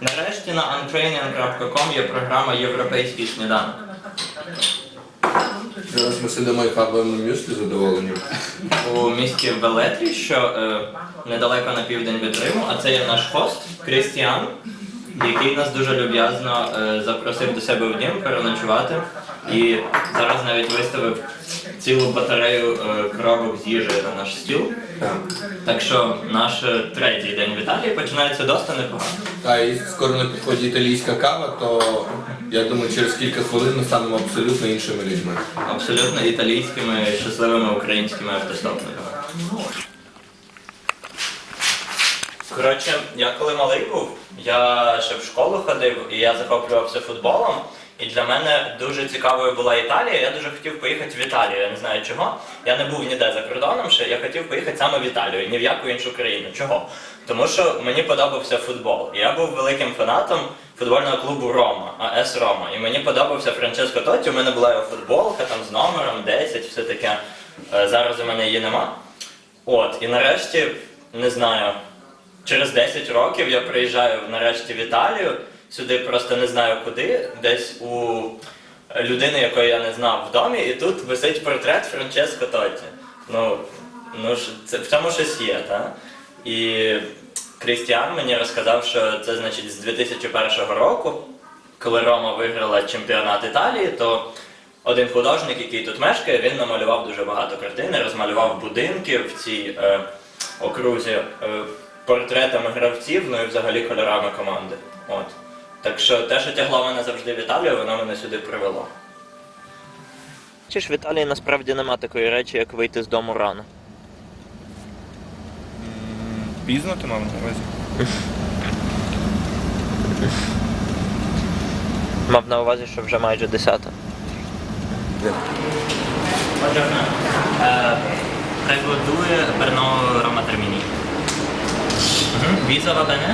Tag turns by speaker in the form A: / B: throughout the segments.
A: Нарешті на untraining.com є програма Європейський сніданок.
B: Зараз ми сидимо і хаваємо мюслі задоволені.
A: у місті Велетрі, що е, недалеко на південь від Риму, а це є наш хост Крістіан, який нас дуже люб'язно е, запросив до себе в дім переночувати. І зараз навіть виставив цілу батарею е, коробок з їжею на наш стіл.
B: Так.
A: Що наш е, третій день в Італії починається досить непогано.
B: А і скоро на підході італійська кава, то я думаю, через кілька хвилин ми станемо абсолютно іншими людьми.
A: Абсолютно італійськими щасливими українськими автостопниками. Коротше, я коли малий був, я ще в школу ходив і я захоплювався футболом. І для мене дуже цікавою була Італія. Я дуже хотів поїхати в Італію. Я не знаю чого. Я не був ніде за кордоном ще. Я хотів поїхати саме в Італію, ні в яку іншу країну. Чого? Тому що мені подобався футбол. Я був великим фанатом футбольного клубу Рома, АС Рома. І мені подобався Франческо Тотті. У мене була його футболка там з номером 10, все таке. Е, Зараз у мене її нема. От, і нарешті, не знаю, через 10 років я приїжджаю нарешті в Італію, сюди просто не знаю куди, десь у людини, якої я не знав в домі, і тут висить портрет Франческо Тотті. Ну, ну це, в цьому щось є, так? І Крістіан мені розказав, що це значить з 2001 року, коли Рома виграла чемпіонат Італії, то один художник, який тут мешкає, він намалював дуже багато картин, розмалював будинки в цій е, окрузі е, портретами гравців, ну і взагалі кольорами команди. От. Так що те, що тягло мене завжди в Італію, воно мене сюди привело. Чи ж в Італії насправді нема такої речі, як вийти з дому рано?
C: Пізно ти мав на увазі?
A: Мав на увазі, що вже майже десята. Buongiorno. Eh, prego due per no Roma Termini. Mhm. Visa va bene?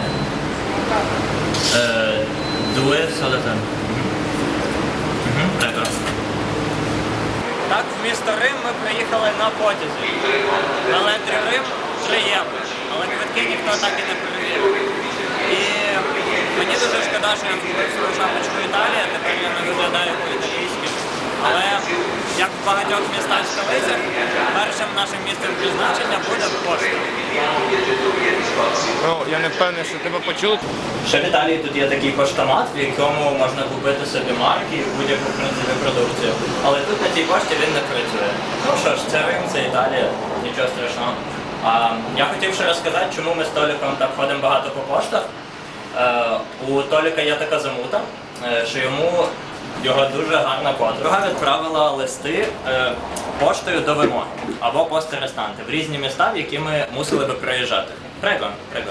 A: Solite. Mhm. Mhm, Так, в місто Рим ми приїхали на потязі. На летрі Рим 3 євро. Але квитки ніхто так і не перевірив. І мені дуже шкода, що я свою шапочку Італія, тепер я не виглядаю по-італійськи. Але як в багатьох містах столицях, першим нашим місцем призначення буде пошта.
C: Ну, я не впевнений, що тебе почули.
A: Ще в Італії тут є такий поштомат, в якому можна купити собі марки і будь-яку принципі продукцію. Але тут на цій пошті він не працює. Ну що ж, це Рим, це Італія, нічого страшного. А, я хотів ще розказати, чому ми з Толіком так ходимо багато по поштах. Е, у Толіка є така замута, е, що йому його дуже гарна подруга відправила листи е, поштою до вимоги або пости рестанти в різні міста, в які ми мусили би приїжджати. Прего, прего.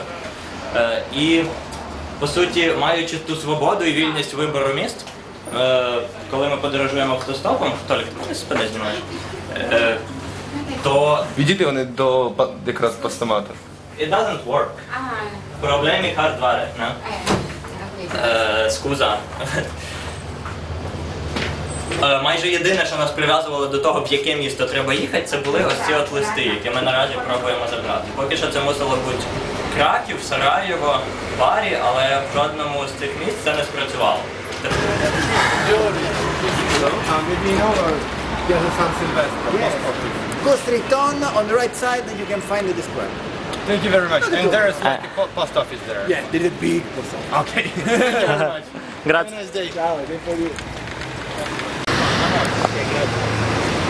A: Е, і по суті, маючи ту свободу і вільність вибору міст, е, коли ми подорожуємо автостопом, Толік, ти спини знімаєш, е, то
C: Відійди вони до па- якраз постамату.
A: it doesn't work.
D: Ah,
A: Проблеми hardware, не?
D: eh,
A: Е, скуза. Е, Майже єдине, що нас прив'язувало до того, в яке місто треба їхати, це були ось ці от листи, які ми наразі пробуємо забрати. Поки що це мусило бути Краків, Сараєво, Барі, але в жодному з цих місць це не спрацювало.
E: Go straight on, on the right side, and you can find the square.
C: Thank you very much. And there is like a po- post office there.
E: Yeah, there is a big post office.
C: Okay. Thank you very much.
A: Грац.
E: Ciao, tempo di...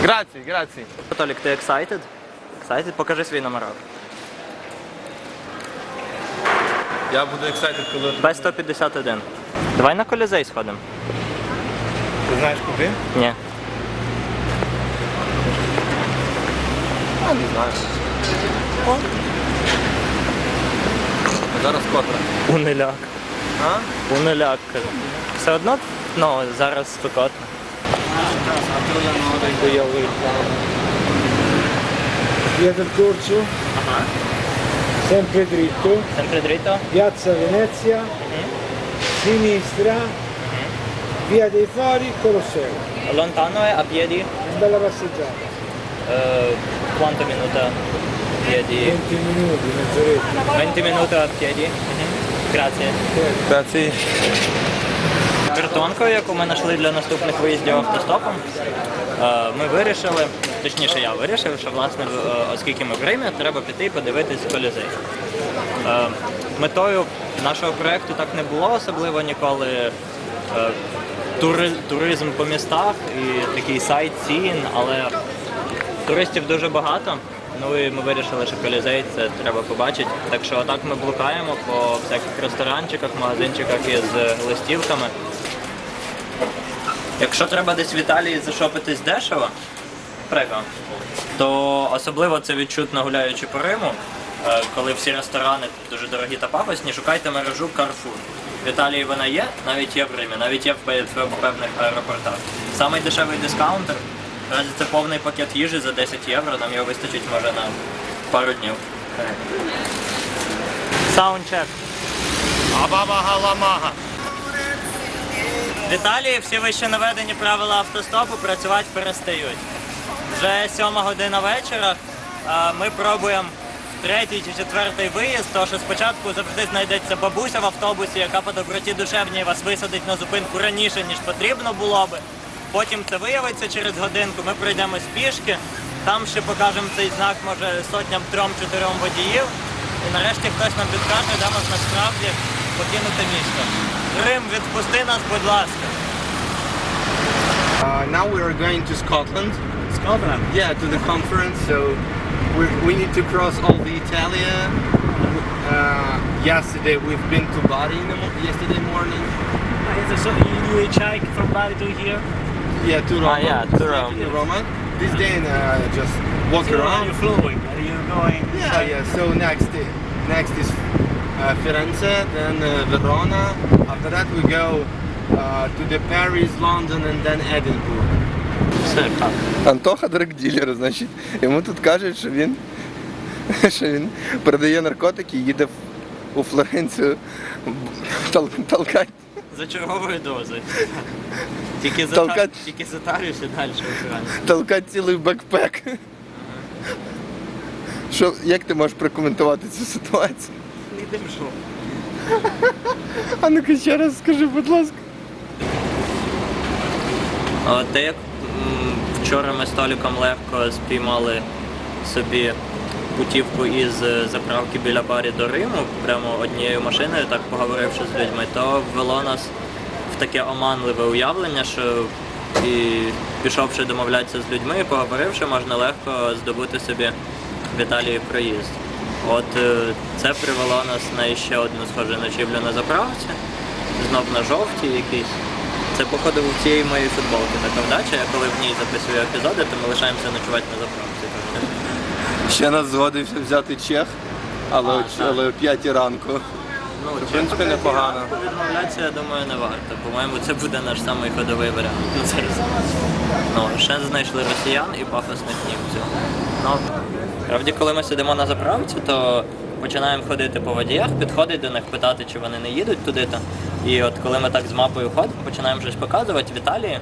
C: Grazie, grazie.
A: Толік, ти excited? Excited? Покажи свій номерок.
C: Я буду excited, коли
A: Б-151. Давай на колізей сходимо.
C: ти знаєш куди?
A: Ні.
C: А, не знаю. Зараз котра.
A: Унеляк.
C: А?
A: Унеляк, кажу. Все одно, ну, зараз спекотно.
F: Via del Corso?
A: Ah.
F: Sempre dritto.
A: Sempre dritto.
F: Piazza Venezia. Mhm. Sinistra. Mhm. Via dei Fari, Colosseo.
A: Lontano è a piedi?
F: Una bella passeggiata.
A: Eh, uh, quanto minuto a piedi?
F: 20 minuti, mezz'oretta.
A: 20 minuti a piedi? Mhm. Grazie.
C: Grazie.
A: Картонкою, яку ми знайшли для наступних виїздів автостопом, е, ми вирішили, точніше я вирішив, що власне, е, оскільки ми в Римі, треба піти і подивитись колізей. Е, Метою нашого проєкту так не було особливо ніколи. тури- Туризм по містах і такий сайт цін, але туристів дуже багато. Ну і ми вирішили, що колізей це треба побачити. Так що отак ми блукаємо по всяких ресторанчиках, магазинчиках із листівками. Якщо треба десь в Італії зашопитись дешево, прикро, то особливо це відчутно гуляючи по Риму, е, коли всі ресторани дуже дорогі та пафосні, шукайте мережу Carrefour. В Італії вона є, навіть є в Римі, навіть є в певних аеропортах. Самий дешевий дискаунтер, наразі це повний пакет їжі за 10 євро, нам його вистачить може на пару днів. Soundcheck.
C: Абабагаламага.
A: В Італії всі вище наведені правила автостопу працювати перестають. Вже сьома година вечора. Ми пробуємо третій чи четвертий виїзд, тому що спочатку завжди знайдеться бабуся в автобусі, яка по доброті душевній вас висадить на зупинку раніше, ніж потрібно було би. Потім це виявиться через годинку, ми пройдемо з пішки, там ще покажемо цей знак, може, сотням трьом-чотирьом водіїв. І нарешті хтось нам підкаже, де можна справді покинути місто. Рим, відпусти нас, будь ласка.
C: Uh, now we are going to Scotland.
A: Scotland.
C: Yeah, to the conference. So we we need to cross all the Italia. Uh, yesterday we've been to Bari in the mo- yesterday morning.
G: So you do a hike from Bali to here?
C: Yeah, to Roma.
A: yeah, to Rome.
C: To Roma. This day uh, just walk
G: So are
C: around.
G: you flowing? Are you going?
C: Yeah, yeah. So next, i- next is uh, Firenze, then uh, Verona. After that, we go uh, to the Paris, London, and then Edinburgh.
A: Все, так.
B: Антоха драгділер, значить, йому тут кажуть, що він, що він продає наркотики і їде в- у Флоренцію тол- толкати.
A: За черговою дозою. Тільки за,
B: Толкать.
A: тільки за Тарію ще далі в
B: толкати цілий бекпек. Що, як ти можеш прокоментувати цю ситуацію?
A: Не йдемо що.
B: А ну-ка ще раз скажи, будь ласка.
A: Те, як м, вчора ми з Толіком легко спіймали собі путівку із е, заправки біля барі до Риму, прямо однією машиною, так поговоривши з людьми, то ввело нас в таке оманливе уявлення, що і пішовши домовлятися з людьми, поговоривши, можна легко здобути собі в Італії проїзд. От е, це привело нас на ще одну схожу ночівлю на заправці, знов на жовтій якійсь. Це походу у цієї моєї футболки така вдача. Я коли в ній записую епізоди, то ми лишаємося ночувати на заправці.
B: Ще нас згодився взяти чех, але, о-
A: так.
B: але о п'ятій ранку.
A: Ну,
B: в принципі, непогано.
A: Відмовлятися, я думаю, не варто. По-моєму, це буде наш самий ходовий варіант на зараз. Ну, ще знайшли росіян і пафосних німців. Ну, правді, коли ми сидимо на заправці, то починаємо ходити по водіях, підходити до них, питати, чи вони не їдуть туди-то. І от коли ми так з мапою ходимо, починаємо щось показувати в Італії.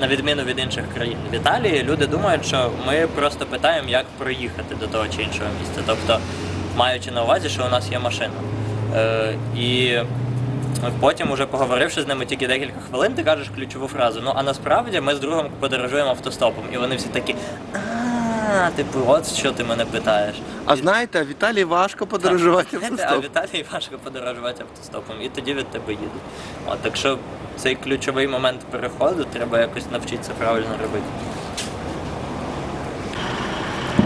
A: На відміну від інших країн. В Італії люди думають, що ми просто питаємо, як проїхати до того чи іншого місця. Тобто, маючи на увазі, що у нас є машина. Е, і потім, уже поговоривши з ними тільки декілька хвилин, ти кажеш ключову фразу. Ну а насправді ми з другом подорожуємо автостопом. І вони всі такі. А, типу, от що ти мене питаєш.
B: А знаєте, Віталій важко подорожувати
A: Знаєте, А Віталій важко подорожувати автостопом, і тоді від тебе їдуть. От, так що цей ключовий момент переходу треба якось навчитися правильно робити.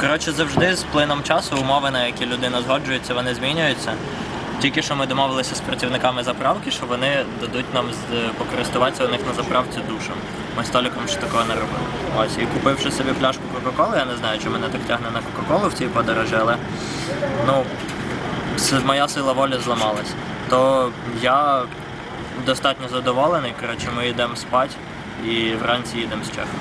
A: Коротше, завжди з плином часу умови, на які людина згоджується, вони змінюються. Тільки що ми домовилися з працівниками заправки, що вони дадуть нам покористуватися у них на заправці душем. Ми з Толіком ще такого не робили. Ось, і купивши собі пляшку Кока-Коли, я не знаю, чи мене так тягне на Кока-Колу в цій подорожі, але ну, моя сила волі зламалась. То я достатньо задоволений. Коротше, ми йдемо спати і вранці їдемо з Чехом.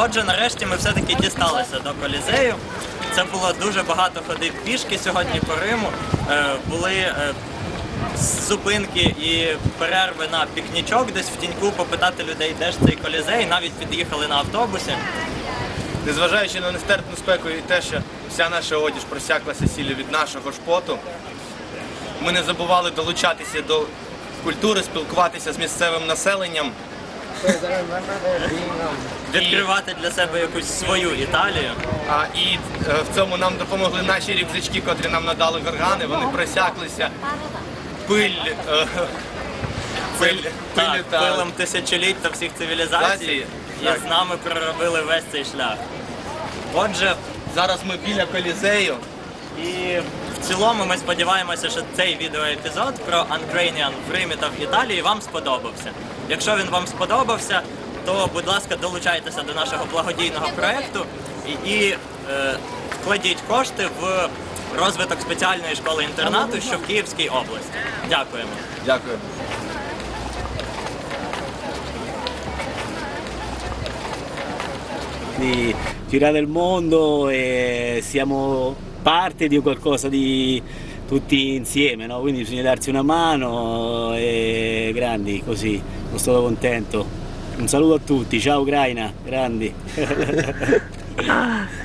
A: Отже, нарешті ми все-таки дісталися до Колізею. Це було дуже багато ходив пішки сьогодні по Риму. Е, були е, зупинки і перерви на пікнічок десь в тіньку попитати людей, де ж цей колізей. Навіть під'їхали на автобусі.
C: Незважаючи на нестерпну спеку і те, що вся наша одіж просяклася сіллю від нашого ж поту, ми не забували долучатися до культури, спілкуватися з місцевим населенням.
A: Відкривати для себе якусь свою Італію.
C: А, і е, в цьому нам допомогли наші рюкзачки, котрі нам надали вергани. Вони просяклися. Пиль, е, пиль,
A: Так,
C: та
A: пилом тисячоліть та всіх цивілізацій. І з нами проробили весь цей шлях. Отже,
C: зараз ми біля колізею.
A: І цілому ми сподіваємося, що цей відеоепізод про Ukrainian в Римі та в Італії вам сподобався. Якщо він вам сподобався, то будь ласка, долучайтеся до нашого благодійного проєкту і, і е, вкладіть кошти в розвиток спеціальної школи інтернату, що в Київській області. Дякуємо.
C: Дякую.
G: di girare il mondo e siamo parte di qualcosa di tutti insieme, no? quindi bisogna darsi una mano e grandi così, sono stato contento. Un saluto a tutti, ciao Ucraina, grandi.